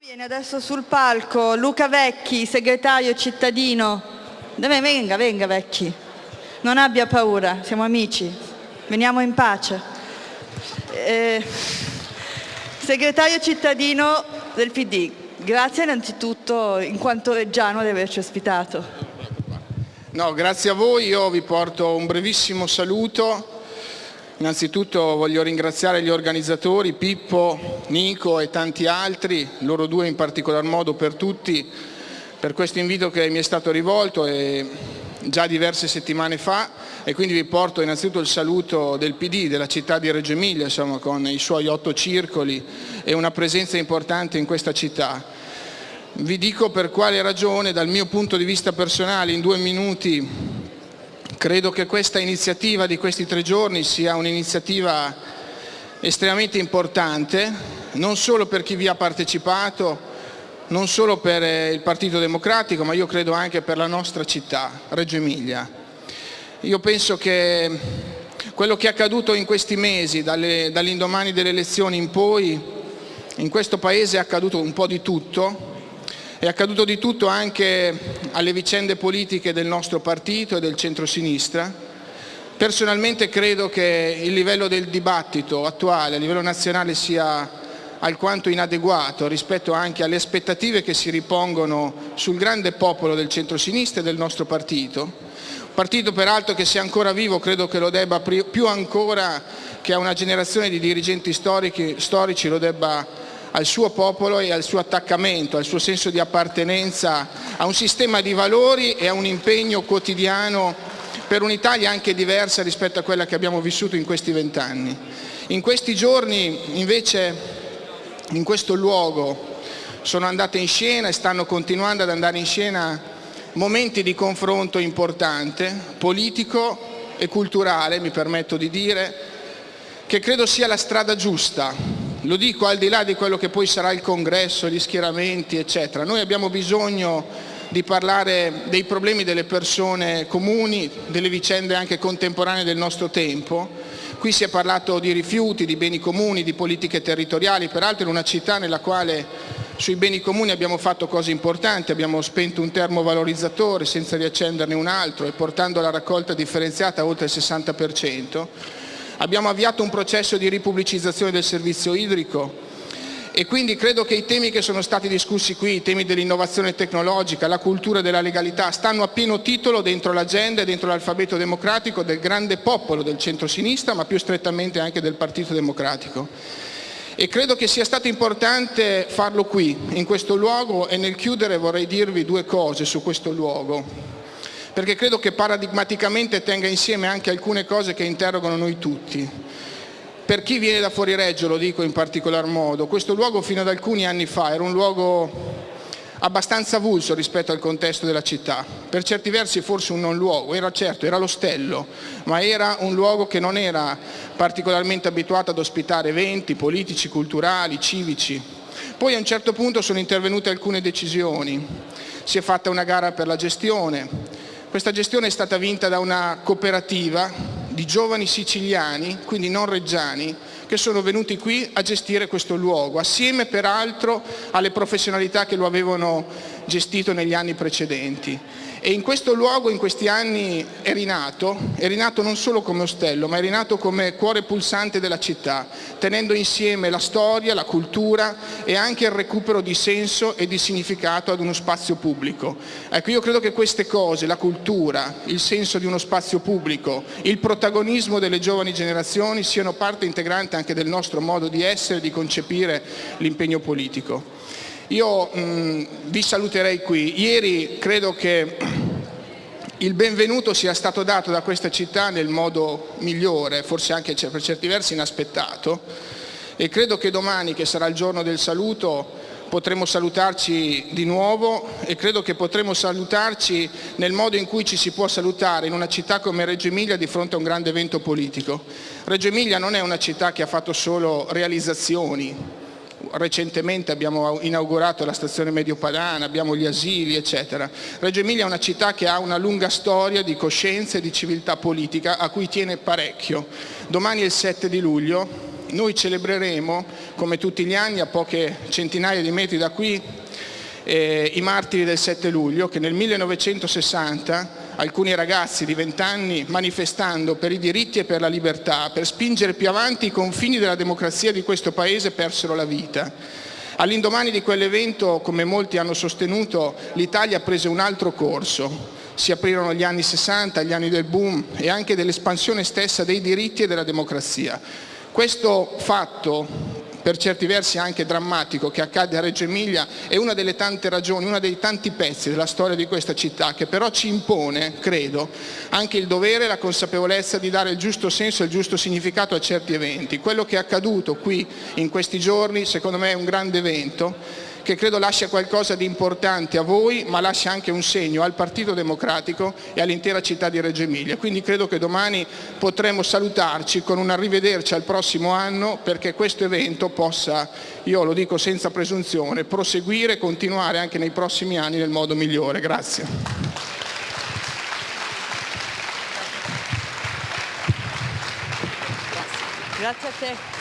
Viene adesso sul palco Luca Vecchi, segretario cittadino. Venga, venga Vecchi. Non abbia paura, siamo amici. Veniamo in pace. Eh, segretario cittadino del PD. Grazie innanzitutto in quanto reggiano di averci ospitato. No, grazie a voi, io vi porto un brevissimo saluto Innanzitutto voglio ringraziare gli organizzatori, Pippo, Nico e tanti altri, loro due in particolar modo per tutti, per questo invito che mi è stato rivolto già diverse settimane fa e quindi vi porto innanzitutto il saluto del PD della città di Reggio Emilia insomma, con i suoi otto circoli e una presenza importante in questa città. Vi dico per quale ragione dal mio punto di vista personale in due minuti Credo che questa iniziativa di questi tre giorni sia un'iniziativa estremamente importante, non solo per chi vi ha partecipato, non solo per eh, il Partito Democratico, ma io credo anche per la nostra città, Reggio Emilia. Io penso che quello che è accaduto in questi mesi, dall'indomani delle elezioni in poi, in questo Paese è accaduto un po' di tutto, è accaduto di tutto anche alle vicende politiche del nostro partito e del centrosinistra. Personalmente credo che il livello del dibattito attuale a livello nazionale sia alquanto inadeguato rispetto anche alle aspettative che si ripongono sul grande popolo del centrosinistra e del nostro partito. Partito peraltro che sia ancora vivo credo che lo debba più ancora che a una generazione di dirigenti storici, storici lo debba al suo popolo e al suo attaccamento, al suo senso di appartenenza a un sistema di valori e a un impegno quotidiano per un'Italia anche diversa rispetto a quella che abbiamo vissuto in questi vent'anni. In questi giorni invece in questo luogo sono andate in scena e stanno continuando ad andare in scena momenti di confronto importante, politico e culturale, mi permetto di dire, che credo sia la strada giusta lo dico al di là di quello che poi sarà il congresso, gli schieramenti, eccetera. Noi abbiamo bisogno di parlare dei problemi delle persone comuni, delle vicende anche contemporanee del nostro tempo. Qui si è parlato di rifiuti, di beni comuni, di politiche territoriali, peraltro in una città nella quale sui beni comuni abbiamo fatto cose importanti, abbiamo spento un termovalorizzatore senza riaccenderne un altro e portando la raccolta differenziata a oltre il 60%. Abbiamo avviato un processo di ripubblicizzazione del servizio idrico e quindi credo che i temi che sono stati discussi qui, i temi dell'innovazione tecnologica, la cultura della legalità, stanno a pieno titolo dentro l'agenda e dentro l'alfabeto democratico del grande popolo del centro-sinistra, ma più strettamente anche del Partito Democratico. E credo che sia stato importante farlo qui, in questo luogo, e nel chiudere vorrei dirvi due cose su questo luogo perché credo che paradigmaticamente tenga insieme anche alcune cose che interrogano noi tutti. Per chi viene da fuori Reggio, lo dico in particolar modo, questo luogo fino ad alcuni anni fa era un luogo abbastanza avulso rispetto al contesto della città, per certi versi forse un non luogo, era certo, era l'ostello, ma era un luogo che non era particolarmente abituato ad ospitare eventi politici, culturali, civici. Poi a un certo punto sono intervenute alcune decisioni, si è fatta una gara per la gestione, questa gestione è stata vinta da una cooperativa di giovani siciliani, quindi non reggiani, che sono venuti qui a gestire questo luogo, assieme peraltro alle professionalità che lo avevano gestito negli anni precedenti. E in questo luogo, in questi anni, è rinato, è rinato non solo come ostello, ma è rinato come cuore pulsante della città, tenendo insieme la storia, la cultura e anche il recupero di senso e di significato ad uno spazio pubblico. Ecco, io credo che queste cose, la cultura, il senso di uno spazio pubblico, il protagonismo delle giovani generazioni siano parte integrante anche del nostro modo di essere e di concepire l'impegno politico. Io mh, mm, vi saluterei qui. Ieri credo che il benvenuto sia stato dato da questa città nel modo migliore, forse anche per certi versi inaspettato, e credo che domani, che sarà il giorno del saluto, potremo salutarci di nuovo e credo che potremo salutarci nel modo in cui ci si può salutare in una città come Reggio Emilia di fronte a un grande evento politico. Reggio Emilia non è una città che ha fatto solo realizzazioni, recentemente abbiamo inaugurato la stazione Mediopadana, abbiamo gli asili, eccetera. Reggio Emilia è una città che ha una lunga storia di coscienza e di civiltà politica a cui tiene parecchio. Domani è il 7 di luglio noi celebreremo, come tutti gli anni, a poche centinaia di metri da qui, eh, i martiri del 7 luglio che nel 1960 alcuni ragazzi di 20 anni manifestando per i diritti e per la libertà, per spingere più avanti i confini della democrazia di questo Paese persero la vita. All'indomani di quell'evento, come molti hanno sostenuto, l'Italia prese un altro corso. Si aprirono gli anni 60, gli anni del boom e anche dell'espansione stessa dei diritti e della democrazia. Questo fatto per certi versi anche drammatico che accade a Reggio Emilia è una delle tante ragioni, uno dei tanti pezzi della storia di questa città che però ci impone, credo, anche il dovere e la consapevolezza di dare il giusto senso e il giusto significato a certi eventi. Quello che è accaduto qui in questi giorni secondo me è un grande evento che credo lascia qualcosa di importante a voi, ma lascia anche un segno al Partito Democratico e all'intera città di Reggio Emilia. Quindi credo che domani potremo salutarci con un arrivederci al prossimo anno perché questo evento possa, io lo dico senza presunzione, proseguire e continuare anche nei prossimi anni nel modo migliore. Grazie. Grazie a te.